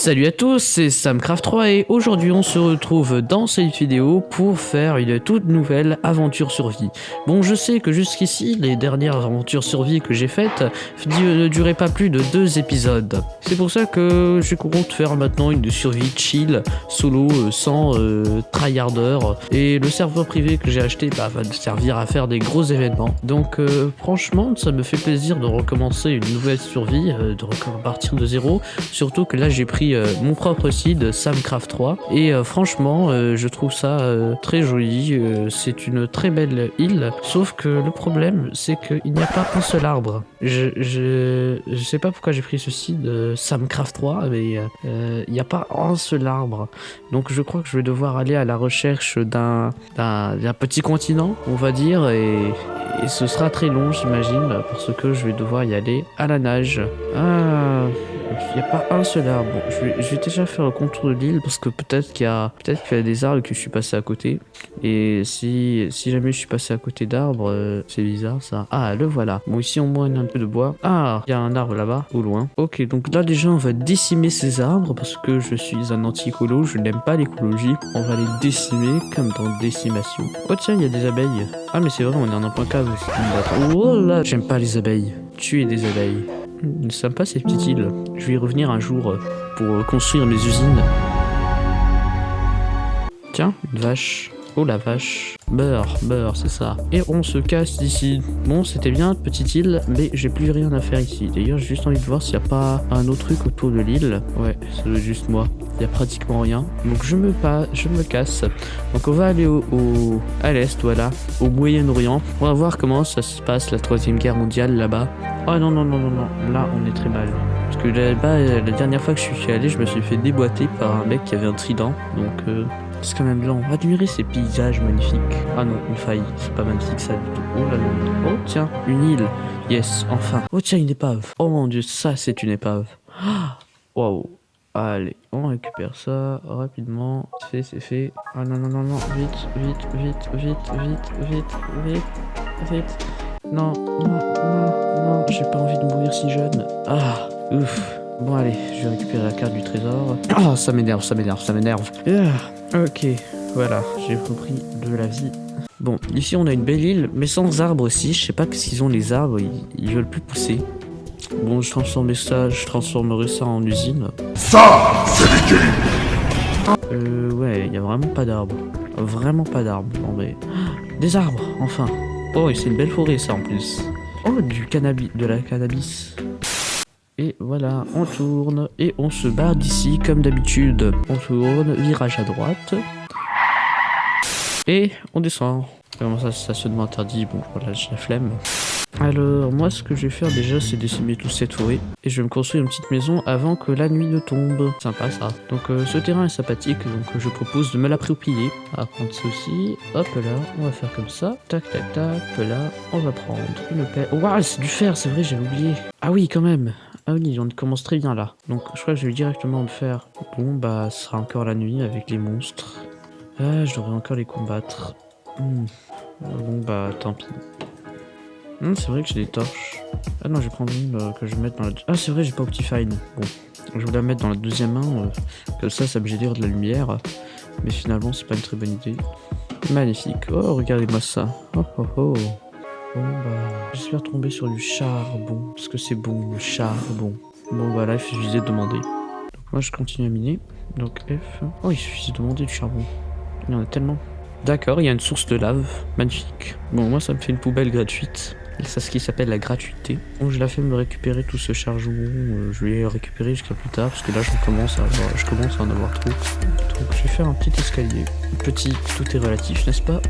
Salut à tous, c'est Samcraft3 et aujourd'hui on se retrouve dans cette vidéo pour faire une toute nouvelle aventure survie. Bon je sais que jusqu'ici les dernières aventures survie que j'ai faites ne duraient pas plus de deux épisodes. C'est pour ça que je compte faire maintenant une survie chill, solo, euh, sans euh, tryharder et le serveur privé que j'ai acheté bah, va servir à faire des gros événements. Donc euh, franchement ça me fait plaisir de recommencer une nouvelle survie, euh, de repartir de zéro, surtout que là j'ai pris euh, mon propre seed Samcraft 3 et euh, franchement euh, je trouve ça très joli. C'est une très belle île. Sauf que le problème c'est qu'il n'y a pas un seul arbre. Je, je, je sais pas pourquoi j'ai pris ce seed Samcraft 3 mais il n'y a pas un seul arbre. Donc je crois que je vais devoir aller à la recherche d'un petit continent on va dire. Et, et ce sera très long j'imagine parce que je vais devoir y aller à la nage. Ah il n'y a pas un seul arbre. Je, vais, déjà faire le contour de l'île parce que peut-être qu'il y a peut-être qu'il y a des arbres que je suis passé à côté. Et si, si jamais je suis passé à côté d'arbres, euh, c'est bizarre ça. Ah, le voilà. Bon, ici y a un peu de bois. Ah, il y a un arbre là-bas, au loin. Ok, donc là déjà on va décimer ces arbres parce que je suis un anti-écolo, je n'aime pas l'écologie. On va les décimer comme dans décimation. Oh tiens, il y a des abeilles. Ah mais c'est vrai, on est en un point cave. Oh là, j'aime pas les abeilles. Tuer des abeilles. Sympa ces petites îles. Je vais y revenir un jour euh, pour construire mes usines. Tiens, une vache. Oh la vache. Beurre, beurre, c'est ça. Et on se casse d'ici. Bon, c'était bien, petite île, mais j'ai plus rien à faire ici. D'ailleurs, j'ai juste envie de voir s'il n'y a pas un autre truc autour de l'île. Ouais, c'est juste moi. Il n'y a pratiquement rien. Donc je me casse. Donc on va aller au, à l'est, voilà, au Moyen-Orient. On va voir comment ça se passe la troisième guerre mondiale là-bas. Oh non non non non non, là on est très mal. Parce que là-bas, la dernière fois que je suis allé, je me suis fait déboîter par un mec qui avait un trident. Donc euh, c'est quand même lent. Admirez ces paysages magnifiques. Ah non, une faille. C'est pas magnifique ça du tout. Oh là là. Oh tiens, une île. Yes, enfin. Oh tiens, une épave. Oh mon dieu, ça c'est une épave. Waouh. Allez, on récupère ça rapidement. C'est fait, c'est fait. Ah non, non, non, non. Vite, vite, vite, vite, vite, vite, vite, vite. Non, non, non, non. J'ai pas envie de mourir si jeune. Ah, ouf. Bon allez, je vais récupérer la carte du trésor. Ah, ça m'énerve, ça m'énerve, ça m'énerve. Ah, ok, voilà, j'ai repris de la vie. Bon, ici on a une belle île, mais sans arbres aussi. Je sais pas ce qu'ils ont les arbres, ils, ils veulent plus pousser. Bon, je transformerai ça, je transformerai ça en usine. Ça, c'est Euh, ouais, il y a vraiment pas d'arbres. Vraiment pas d'arbres. Non mais... Des arbres, enfin. Oh, et c'est une belle forêt ça en plus. Oh, du cannabis, de la cannabis. Voilà, on tourne et on se barre d'ici comme d'habitude. On tourne, virage à droite. Et on descend. Comment ça, stationnement interdit? Bon, voilà, j'ai la flemme. Alors, moi, ce que je vais faire déjà, c'est décimer toute cette forêt. Et je vais me construire une petite maison avant que la nuit ne tombe. Sympa, ça. Donc, euh, ce terrain est sympathique, donc euh, je propose de me l'approprier. On va prendre ceci. Hop là, on va faire comme ça. Tac, tac, tac. Là, on va prendre une. Oh, waouh, c'est du fer, c'est vrai, j'avais oublié. Ah oui, quand même. Ah oui, on commence très bien là. Donc, je crois que je vais directement le faire. Bon, bah, ce sera encore la nuit avec les monstres. Ah, je devrais encore les combattre. Hmm. Bon, bah, tant pis. Hmm, c'est vrai que j'ai des torches. Ah non, je vais prendre une euh, que je vais mettre dans la... Ah, c'est vrai, j'ai pas Optifine. Bon, je vais la mettre dans la deuxième main. euh, comme ça, ça me génère de la lumière. Mais finalement, c'est pas une très bonne idée. Magnifique. Oh, regardez-moi ça. Oh, oh, oh. Bon, bah, j'espère tomber sur du charbon. Parce que c'est bon, le charbon. Bon, bah là, il suffisait de demander. Donc, moi, je continue à miner. Donc, F. Oh, il suffisait de demander du charbon. Il y en a tellement. D'accord, il y a une source de lave. Magnifique. Bon, moi, ça me fait une poubelle gratuite. C'est ce qui s'appelle la gratuité. Bon, je la fais me récupérer tout ce charbon. euh, je vais récupérer jusqu'à plus tard. Parce que là, je commence à, avoir, je commence à en avoir trop. Donc, je vais faire un petit escalier. Petit, tout est relatif, n'est-ce pas?